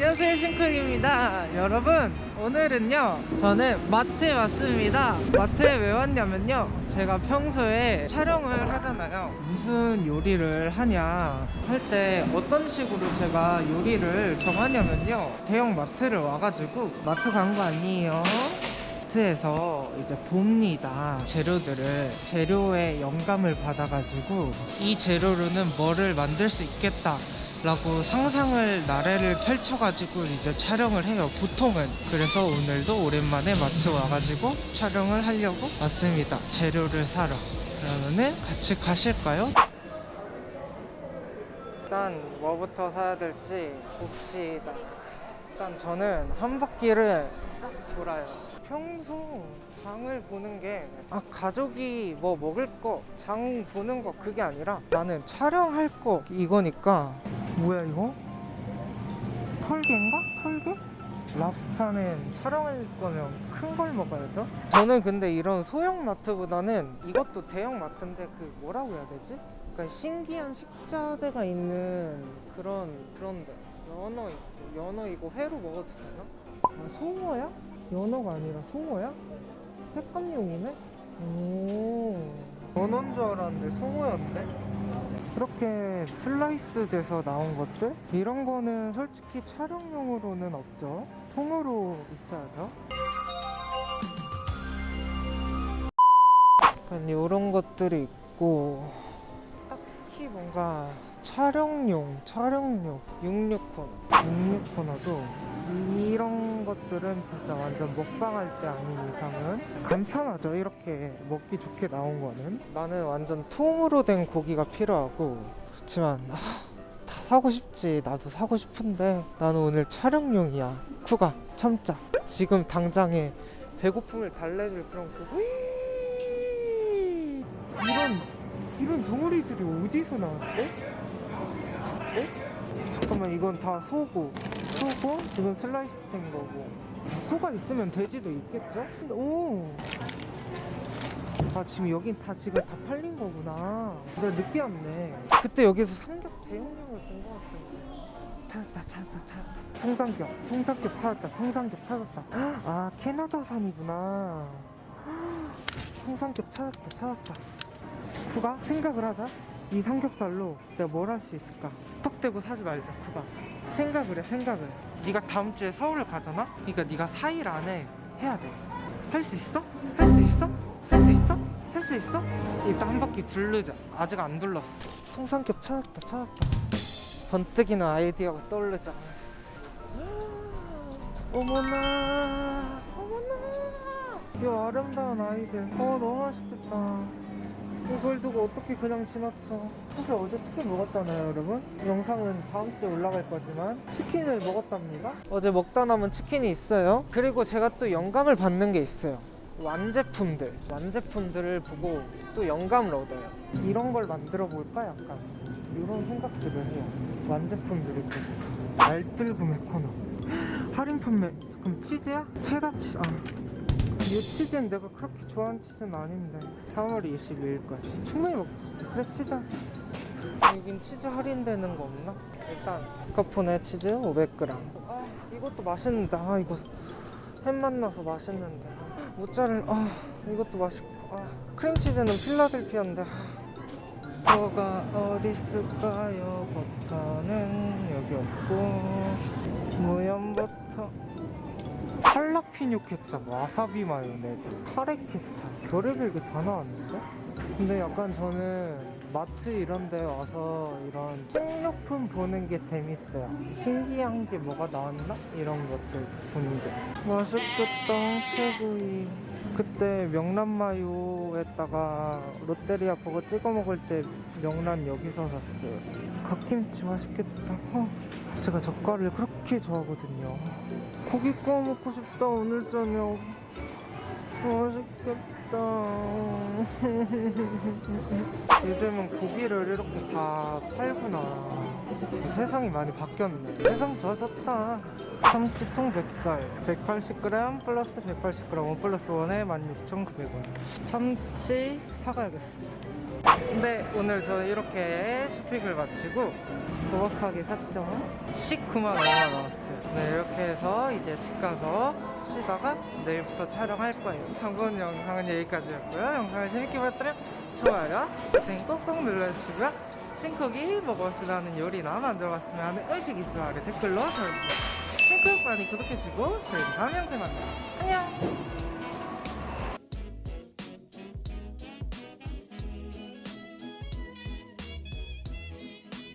안녕하세요 싱크입니다. 여러분 오늘은요 저는 마트에 왔습니다. 마트에 왜 왔냐면요 제가 평소에 촬영을 하잖아요. 무슨 요리를 하냐 할 때 어떤 식으로 제가 요리를 정하냐면요 대형 마트를 와가지고 마트 간 거 아니에요? 마트에서 이제 봅니다. 재료들을 재료의 영감을 받아가지고 이 재료로는 뭐를 만들 수 있겠다 라고 상상을 나래를 펼쳐가지고 이제 촬영을 해요 보통은. 그래서 오늘도 오랜만에 마트 와가지고 촬영을 하려고 왔습니다. 재료를 사러. 그러면은 같이 가실까요? 일단 뭐부터 사야 될지 봅시다. 일단 저는 한 바퀴를 싹 돌아요. 평소 장을 보는 게 아, 가족이 뭐 먹을 거, 장 보는 거 그게 아니라 나는 촬영할 거 이거니까 뭐야 이거? 털개인가? 털개? 랍스타는 촬영할 거면 큰 걸 먹어야죠 저는 근데 이런 소형 마트보다는 이것도 대형 마트인데 그 뭐라고 해야 되지? 약간 신기한 식자재가 있는 그런 그런데 연어 있고 연어 이거 회로 먹어도 되나? 아, 송어야? 연어가 아니라 송어야? 횟감용이네? 오 연어인 줄 알았는데 송어였네? 이렇게 슬라이스 돼서 나온 것들? 이런 거는 솔직히 촬영용으로는 없죠 통으로 있어야죠 약간 이런 것들이 있고 딱히 뭔가 촬영용, 촬영용 66코너 66코너도 이런 것들은 진짜 완전 먹방할 때 아닌 이상은 간편하죠. 이렇게 먹기 좋게 나온 거는. 나는 완전 통으로 된 고기가 필요하고 그렇지만 아, 다 사고 싶지. 나도 사고 싶은데. 나는 오늘 촬영용이야. 쿠가 참자. 지금 당장에 배고픔을 달래줄 그런 고기 이런 이런 덩어리들이 어디서 나왔대? 어? 잠깐만 이건 다 소고. 소고 이건 슬라이스 된 거고 소가 있으면 돼지도 있겠죠? 오. 아 지금 여긴 다 지금 다 팔린 거구나. 내가 늦게 왔네. 그때 여기서 삼겹 대용량을 본거 같은데. 찾았다 찾았다 찾았다 통삼겹 통삼겹 찾았다 통삼겹 찾았다. 아 캐나다산이구나. 통삼겹 찾았다 찾았다. 부가? 생각을 하자 이 삼겹살로 내가 뭘 할 수 있을까? 턱 대고 사지 말자 부가 생각을 해 생각을. 네가 다음 주에 서울을 가잖아? 그러니까 네가 4일 안에 해야 돼할 수 있어? 할 수 있어? 할 수 있어? 할 수 있어? 일단 한 바퀴 둘르자. 아직 안 둘렀어. 통삼겹 찾았다 찾았다. 번뜩이는 아이디어가 떠오르지 않았어. 어머나. 어머나. 이 아름다운 아이들. 어 너무 맛있겠다 이걸 두고 어떻게 그냥 지나쳐? 사실 어제 치킨 먹었잖아요 여러분. 영상은 다음 주에 올라갈 거지만 치킨을 먹었답니다. 어제 먹다 남은 치킨이 있어요. 그리고 제가 또 영감을 받는 게 있어요. 완제품들. 완제품들을 보고 또 영감을 얻어요. 이런 걸 만들어 볼까 약간? 이런 생각들을 해요. 완제품들을 보고. 알뜰 구 매 코너. 할인 판매 그럼 치즈야? 체다 치즈 아 이 치즈는 내가 그렇게 좋아하는 치즈는 아닌데 3월 22일까지 충분히 먹지. 그래 치자 여긴 치즈 할인되는 거 없나? 일단 카포네 치즈 500g 아 이것도 맛있는데. 아 이거 햄 맛 나서 맛있는데. 모짜렐라 아 이것도 맛있고. 아 크림치즈는 필라델피아인데. 아. 뭐가 어디 있을까요? 버터는 여기 없고 무염버터 할라피뇨 케찹, 와사비 마요네즈, 카레 케찹. 별의별 게 다 나왔는데? 근데 약간 저는 마트 이런 데 와서 이런 식료품 보는 게 재밌어요. 신기한 게 뭐가 나왔나? 이런 것들 보는 게. 맛있겠다 새구이. 그때 명란마요에다가 롯데리아 버거 찍어 먹을 때 명란 여기서 샀어요. 갓김치 맛있겠다. 어, 제가 젓갈을 그렇게 좋아하거든요. 고기 구워 먹고 싶다 오늘 저녁. 맛있겠다. 요즘은 고기를 이렇게 다 팔구나. 세상이 많이 바뀌었네. 세상 좋아졌다. 참치통 100살. 180g 플러스 180g 1 플러스 1에 16,900원. 참치 사가야겠어 근데 오늘 저는 이렇게 쇼핑을 마치고 소박하게 샀죠 19만 얼마 나왔어요. 네 이렇게 해서 이제 집 가서 쉬다가 내일부터 촬영할 거예요. 참고는 영상은 여기까지였고요. 영상을 재밌게 봤다면 좋아요 버튼 꼭꼭 눌러주시고요. 싱크기 먹었으면 하는 요리나 만들어봤으면 하는 음식 있으면 아래 댓글로 적어주세요 싱크오빠니 구독해주시고 저희는 다음 영상에 만나요. 안녕